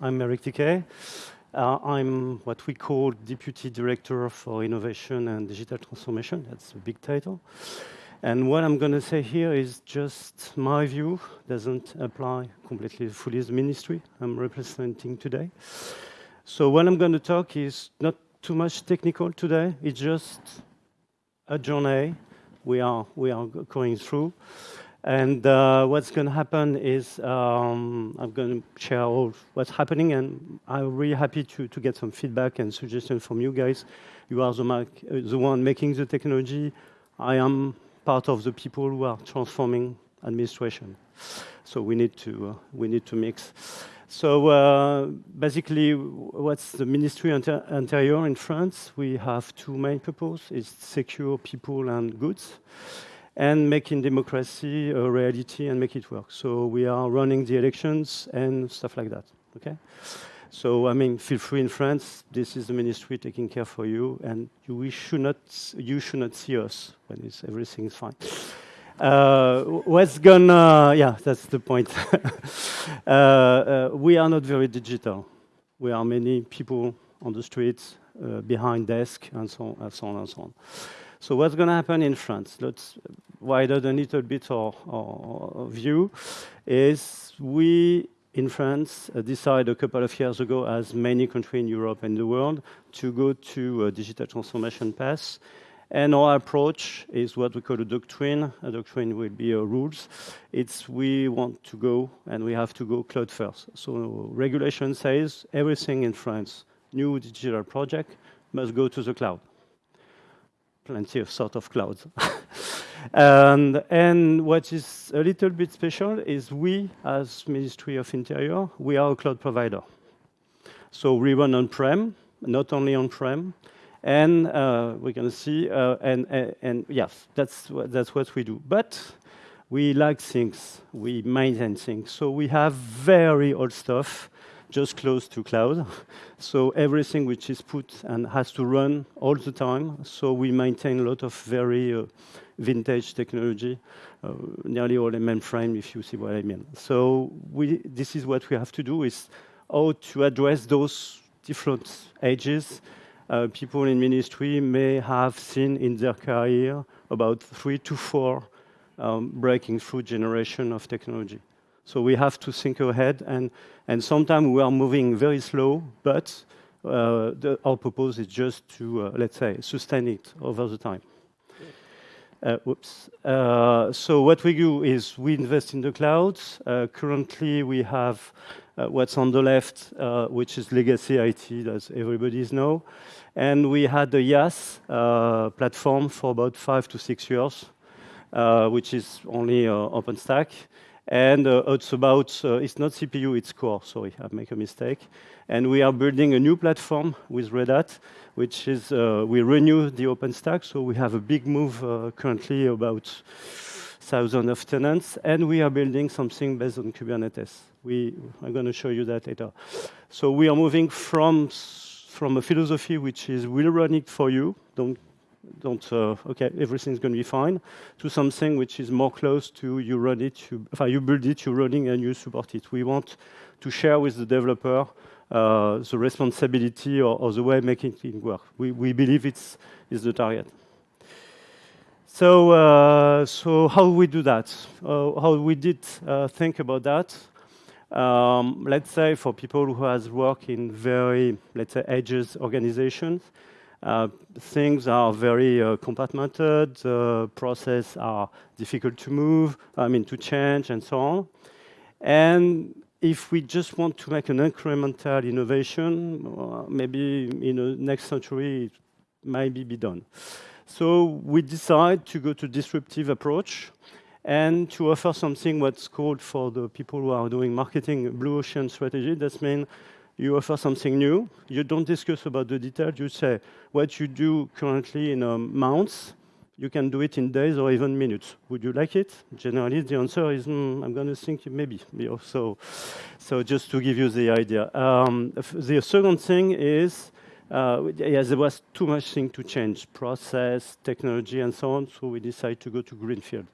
I'm Eric Tiquet. Uh, I'm what we call Deputy Director for Innovation and Digital Transformation. That's a big title. And what I'm going to say here is just my view, doesn't apply completely fully as ministry I'm representing today. So what I'm going to talk is not too much technical today. It's just a journey we are, we are going through. And uh, what's going to happen is um, I'm going to share all what's happening, and I'm really happy to, to get some feedback and suggestions from you guys. You are the, uh, the one making the technology. I am part of the people who are transforming administration. So we need to, uh, we need to mix. So uh, basically, what's the Ministry Inter Interior in France? We have two main purposes: it's secure people and goods and making democracy a reality and make it work. So we are running the elections and stuff like that, okay? So, I mean, feel free in France, this is the ministry taking care for you, and you, we should not, you should not see us when it's, everything is fine. Uh, what's gonna, yeah, that's the point. uh, uh, we are not very digital. We are many people on the streets, uh, behind desks, and so, and so on and so on. So what's going to happen in France? Let's widen a little bit our, view. Is we in France uh, decided a couple of years ago, as many countries in Europe and the world, to go to a digital transformation path. And our approach is what we call a doctrine. A doctrine will be a rules. It's we want to go and we have to go cloud first. So regulation says everything in France, new digital project, must go to the cloud plenty of sort of clouds. and, and what is a little bit special is we, as Ministry of Interior, we are a cloud provider. So we run on-prem, not only on-prem, and uh, we're going to see, uh, and, and, and, yes, that's, that's what we do. But we like things, we maintain things. So we have very old stuff just close to cloud. So everything which is put and has to run all the time. So we maintain a lot of very uh, vintage technology, uh, nearly all in mainframe, if you see what I mean. So we, this is what we have to do, is how to address those different ages. Uh, people in ministry may have seen in their career about three to four um, breaking through generation of technology. So we have to think ahead, and, and sometimes we are moving very slow, but uh, the, our purpose is just to, uh, let's say, sustain it over the time. Uh, whoops. Uh, so what we do is we invest in the clouds. Uh, currently, we have uh, what's on the left, which is legacy IT, as everybody knows. And we had the IaaS platform for about five to six years, which is only OpenStack. And uh, it's about, uh, it's not CPU, it's core. Sorry, I make a mistake. And we are building a new platform with Red Hat, which is, uh, we renew the OpenStack. So we have a big move currently about thousands of tenants. And we are building something based on Kubernetes. We, I'm going to show you that later. So we are moving from, from a philosophy which is we'll run it for you. Don't don't, uh, okay, everything's going to be fine, to something which is more close to you run it, you, you build it, you're running, and you support it. We want to share with the developer uh, the responsibility or, or, the way making it work. We, we believe it's is the target. So, uh, so how we do that? Uh, how we did uh, think about that? Um, let's say for people who has worked in very, let's say, ages organizations, things are very uh, compartmented, uh, process are difficult to move, I mean to change and so on. And if we just want to make an incremental innovation, uh, maybe in the next century it might be done. So we decide to go to disruptive approach and to offer something what's called for the people who are doing marketing blue ocean strategy. That means you offer something new. You don't discuss about the details. You say what you do currently in um, months, you can do it in days or even minutes. Would you like it? Generally, the answer is, mm, I'm going to think maybe. So, so just to give you the idea. Um, the second thing is, uh, yeah, there was too much thing to change, process, technology, and so on, so we decided to go to Greenfield.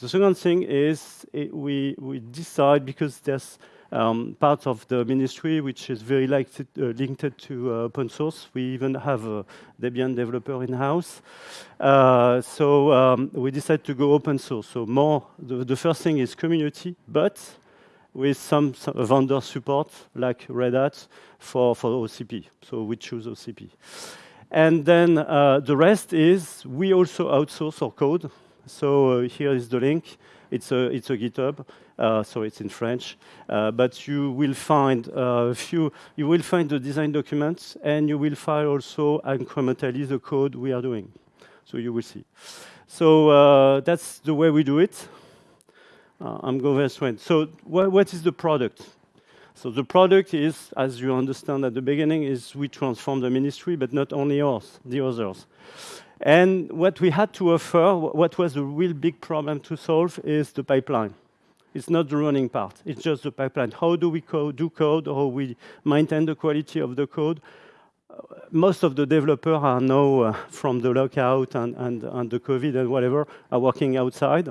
The second thing is it, we, we decide, because there's Um, part of the ministry, which is very uh, linked to uh, open source. We even have a Debian developer in-house. Uh, so, um, we decided to go open source. So more, the first thing is community, but with some vendor support, like Red Hat, for for OCP. So we choose OCP. And then, the rest is we also outsource our code. So here is the link. It's a, It's a GitHub, Uh, so it's in French. Uh, but you will find uh, a few, you will find the design documents, and you will find also incrementally the code we are doing. So you will see. So, that's the way we do it. I'm going straight. So what is the product? So the product is, as you understand at the beginning, is we transform the ministry, but not only us, the others. And what we had to offer, what was a real big problem to solve, is the pipeline. It's not the running part, it's just the pipeline. How do we do code, how we maintain the quality of the code? Uh, most of the developers are now uh, from the lockout and and the COVID and whatever, are working outside.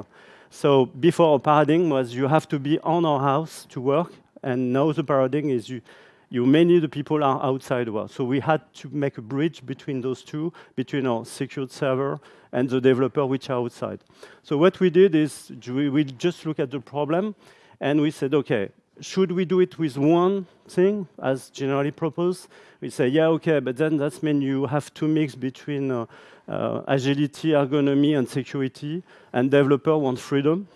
So before, paradigm was you have to be on our house to work, and now the paradigm is you many of the people are outside world. So we had to make a bridge between those two, between our secured server and the developer, which are outside. So what we did is we just look at the problem, and we said, "Okay, should we do it with one thing, as generally proposed?" We say, "Yeah, okay, but then that mean you have to mix between uh, uh, agility, ergonomy, and security, and developer want freedom,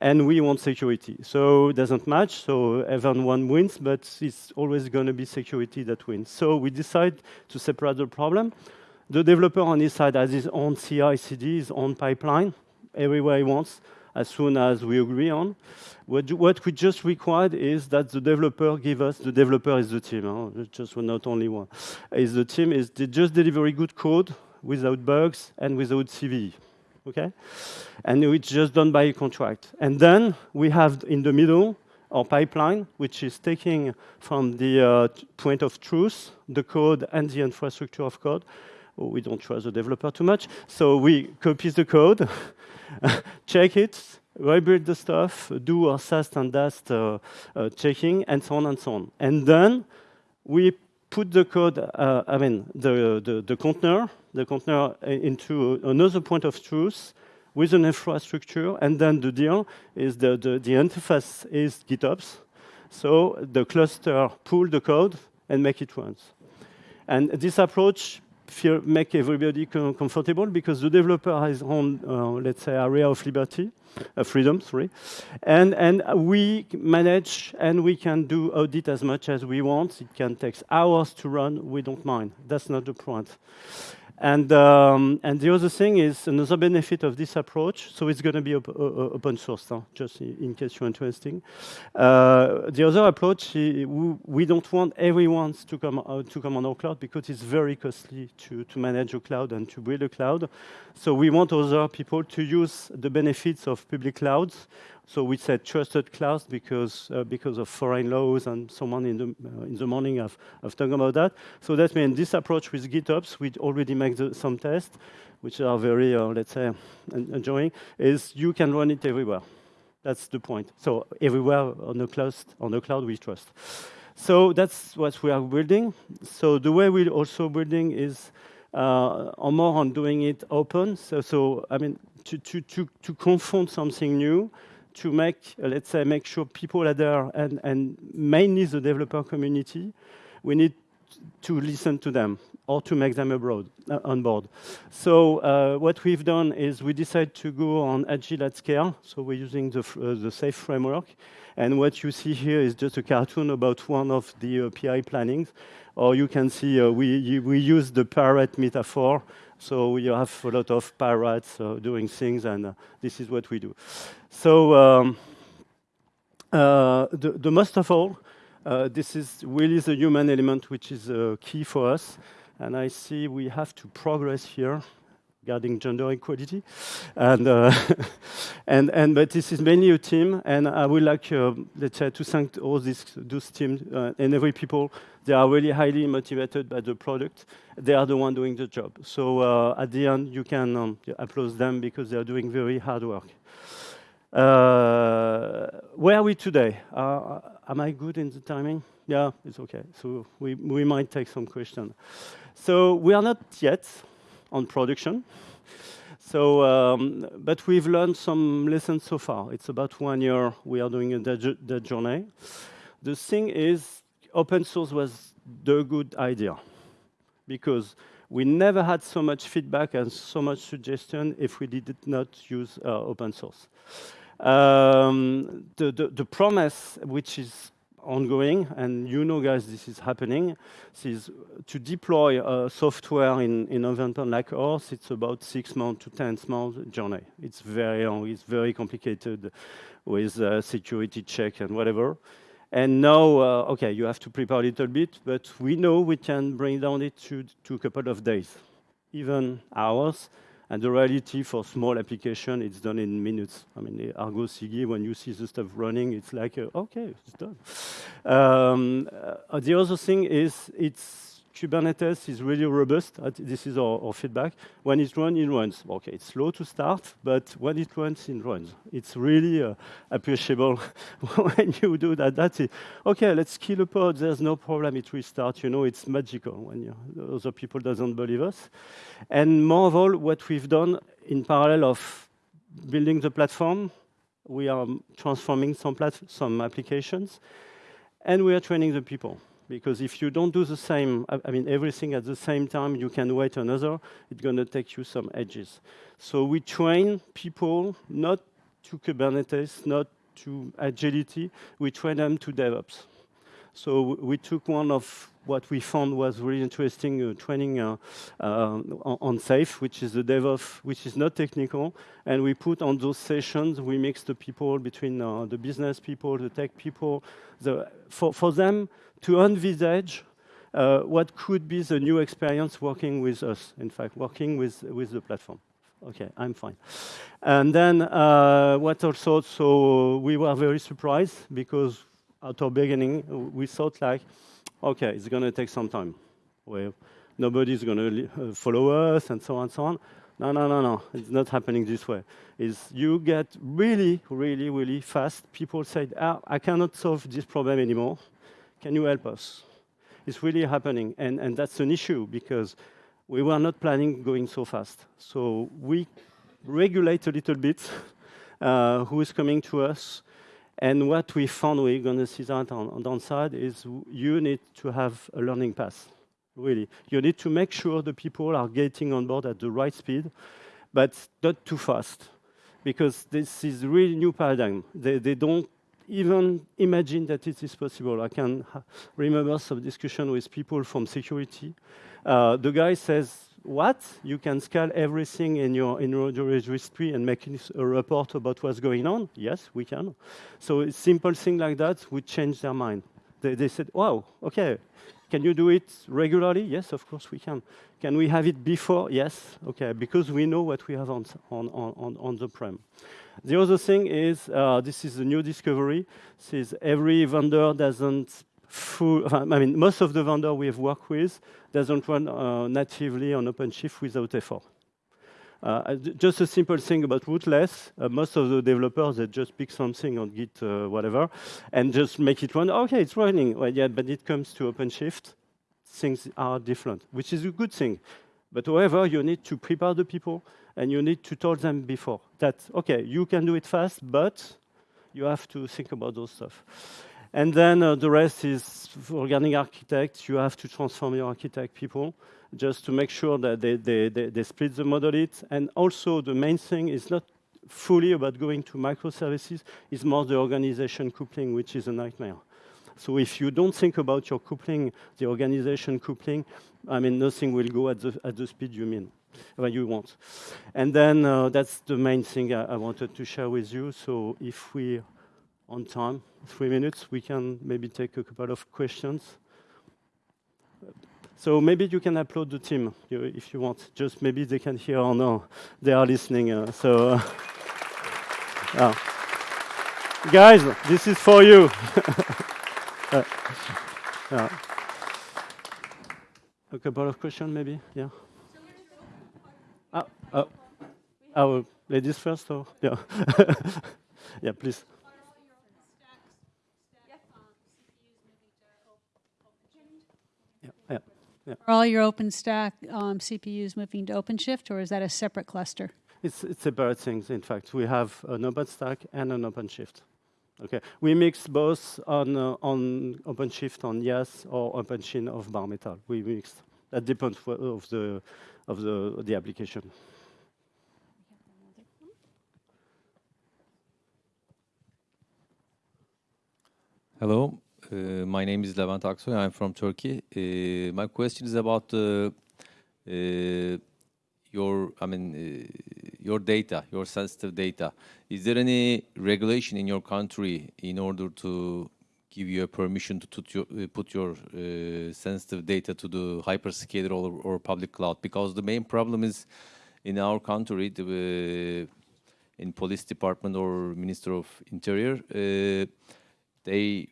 and we want security." So it doesn't match, so everyone wins, but it's always gonna be security that wins. So we decide to separate the problem. The developer on his side has his own CI/CD, his own pipeline, everywhere he wants, as soon as we agree on. What we just required is that the developer give us... The developer is the team, just not only one. Is the team, is they just deliver good code without bugs and without CVE, okay? And it's just done by contract. And then we have in the middle, our pipeline, which is taking from the uh, point of truth, the code and the infrastructure of code. We don't trust the developer too much, so we copy the code, check it, rebuild the stuff, do our SAST and DAST uh, uh, checking, and so on and so on. And then we put the code, I mean, the the container into another point of truth with an infrastructure, and then the deal is the interface is GitOps. So the cluster pull the code and make it runs. And this approach make everybody comfortable because the developer has own, uh, let's say, area of liberty, uh, freedom, sorry. And we manage, and we can do audit as much as we want. It can take hours to run, we don't mind. That's not the point. Um, and the other thing is, another benefit of this approach, so it's gonna be open source, just in case you're interested. Uh, the other approach, we don't want everyone to come uh, to come on our cloud because it's very costly to, to manage a cloud and to build a cloud. So we want other people to use the benefits of public clouds. So we said trusted clouds because uh, because of foreign laws, and someone in the uh, in the morning I've, I've talked about that. So that means this approach with GitOps, we already make some tests, which are very, uh, let's say, enjoying, is you can run it everywhere. That's the point. So everywhere on the cloud, on the cloud, we trust. So that's what we are building. So the way we're also building is on more on doing it open. So, so I mean, to, to, to, to confront something new, to make, let's say, make sure people are there and mainly the developer community, we need to listen to them or to make them abroad uh, on board. So, uh, what we've done is we decide to go on Agile at Scale, so we're using the uh, the SAFe framework. And what you see here is just a cartoon about one of the PI plannings. Or you can see, we use the parrot metaphor, so we have a lot of parrots uh, doing things, and uh, this is what we do. So, um, uh, the most of all, this is really the human element, which is key for us, and I see we have to progress here regarding gender equality. And, and but this is mainly a team, and I would like, let's say, to thank all these, those teams, and every people. They are really highly motivated by the product. They are the one doing the job. So, at the end, you can applaud them because they are doing very hard work. Uh, where are we today? Uh, am I good in the timing? Yeah, it's okay. So we, we might take some questions. So we are not yet on production. So, um, but we've learned some lessons so far. It's about one year we are doing that journey. The thing is, open source was the good idea because we never had so much feedback and so much suggestion if we did not use uh, open source. Um, the, the, the promise, which is ongoing, and you know, guys, this is happening, is to deploy uh, software in, in environment like ours, it's about six months to 10 months journey. It's very long, it's very complicated with uh, security check and whatever. And now, uh, okay, you have to prepare a little bit, but we know we can bring down it to, to a couple of days, even hours, and the reality for small application, it's done in minutes. I mean, Argo CD, when you see the stuff running, it's like, uh, okay, it's done. Um, uh, the other thing is it's Kubernetes is really robust. This is our, our, feedback. When it runs, it runs. Okay, it's slow to start, but when it runs, it runs. It's really uh, appreciable when you do that. That's it. Okay, let's kill a pod. There's no problem. It restarts. You know, it's magical when you, other people doesn't believe us. And more of all, what we've done in parallel of building the platform, we are transforming some, some applications, and we are training the people because if you don't do the same, I, mean, everything at the same time, you can wait another, it's going to take you some edges. So we train people not to Kubernetes, not to agility, we train them to DevOps. So we took one of what we found was really interesting uh, training uh, uh, on SAFe, which is the DevOps, which is not technical, and we put on those sessions, we mix the people between uh, the business people, the tech people, the, for, for them, to envisage uh, what could be the new experience working with us, in fact, working with, with the platform. Okay, I'm fine. And then uh, what also, so we were very surprised because at the beginning, we thought like, okay, it's going to take some time. Well, nobody's going to uh, follow us and so on and so on. No, no, no, no. It's not happening this way. Is you get really, really, really fast. People say, ah, I cannot solve this problem anymore. Can you help us? It's really happening. And, and that's an issue because we were not planning going so fast. So we regulate a little bit uh, who is coming to us. And what we found, we're going to see that on, on downside, is you need to have a learning path, really. You need to make sure the people are getting on board at the right speed, but not too fast, because this is really new paradigm. They, they don't even imagine that it is possible. I can remember some discussion with people from security. Uh, the guy says, what? You can scale everything in your, in your registry and make a report about what's going on? Yes, we can. So a simple thing like that would change their mind. They, they said, wow, okay, can you do it regularly? Yes, of course we can. Can we have it before? Yes, okay, because we know what we have on, on, on, on the prem. The other thing is, uh, this is a new discovery, is every vendor doesn't full, I mean, most of the vendor we have worked with doesn't run uh, natively on OpenShift without effort. Uh, just a simple thing about rootless, uh, most of the developers, they just pick something on Git, uh, whatever, and just make it run. Okay, it's running. Well, yeah, but it comes to OpenShift, things are different, which is a good thing. But however, you need to prepare the people, and you need to tell them before that, okay, you can do it fast, but you have to think about those stuff. And then uh, the rest is regarding architects, you have to transform your architect people just to make sure that they, they, they, they split the model it. And also the main thing is not fully about going to microservices, it's more the organization coupling, which is a nightmare. So if you don't think about your coupling, the organization coupling, I mean, nothing will go at the, at the speed you mean, well, you want. And then uh, that's the main thing I, I, wanted to share with you. So if we're on time, three minutes, we can maybe take a couple of questions. So maybe you can upload the team if you want. Just maybe they can hear or no. They are listening. Uh, so, uh, yeah. guys, this is for you. uh. A couple of questions, maybe. Yeah. Oh, oh, ladies first, or yeah. Yeah, please. Yeah, yeah, yeah. Are all your OpenStack um, CPUs moving to OpenShift, or is that a separate cluster? It's, it's separate things, in fact. We have an OpenStack and an OpenShift. Okay, we mix both on, uh, on OpenShift on IaaS or OpenShift of bare metal. We mix. That depends of the, of the, the application. Hello, uh, my name is Levent Aksoy. I'm from Turkey. Uh, my question is about uh, uh your, I mean, uh, your data, your sensitive data. Is there any regulation in your country in order to give you a permission to put your, uh, put your sensitive data to the hyperscaler or, or, public cloud? Because the main problem is in our country, the, in police department or minister of interior, they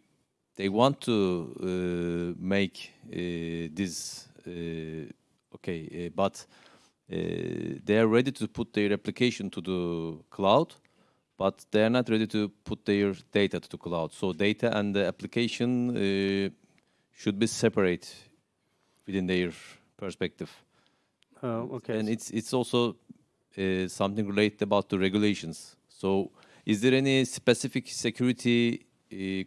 they want to uh, make uh, this uh, okay, but they are ready to put their application to the cloud, but they are not ready to put their data to the cloud. So data and the application should be separate within their perspective. Uh, okay. And it's it's also uh, something related about the regulations. So, is there any specific security uh,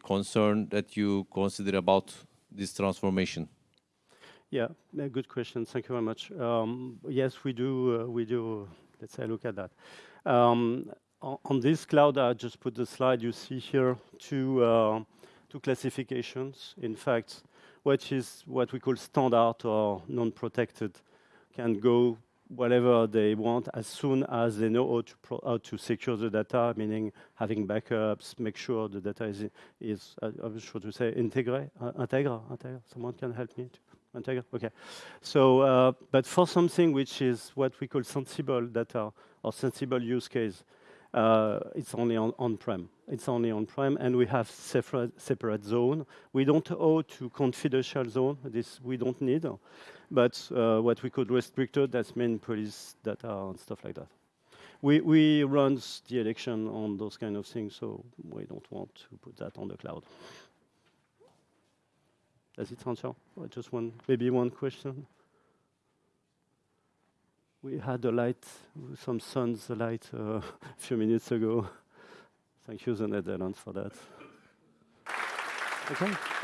concern that you consider about this transformation? Yeah, good question. Thank you very much. Um, yes, we do. Uh, we do. Let's say look at that. Um, on, this cloud, I just put the slide. You see here two uh, two classifications. In fact, what is what we call standard or non-protected can go whatever they want as soon as they know how to, how to secure the data, meaning having backups, make sure the data is, is uh, I'm sure to say, integrate, uh, integra, integra. Someone can help me to integra? Okay. So, uh, but for something which is what we call sensible data or sensible use case, uh, it's only on on-prem. It's only on-prem, and we have separate zone. We don't owe to confidential zone. This we don't need, but uh, what we could restricted. That's main police data and stuff like that. We we run the election on those kind of things, so we don't want to put that on the cloud. Does it answer? Just one, maybe one question. We had a light, some sun's light uh, a few minutes ago. Thank you, the Netherlands, for that. Okay.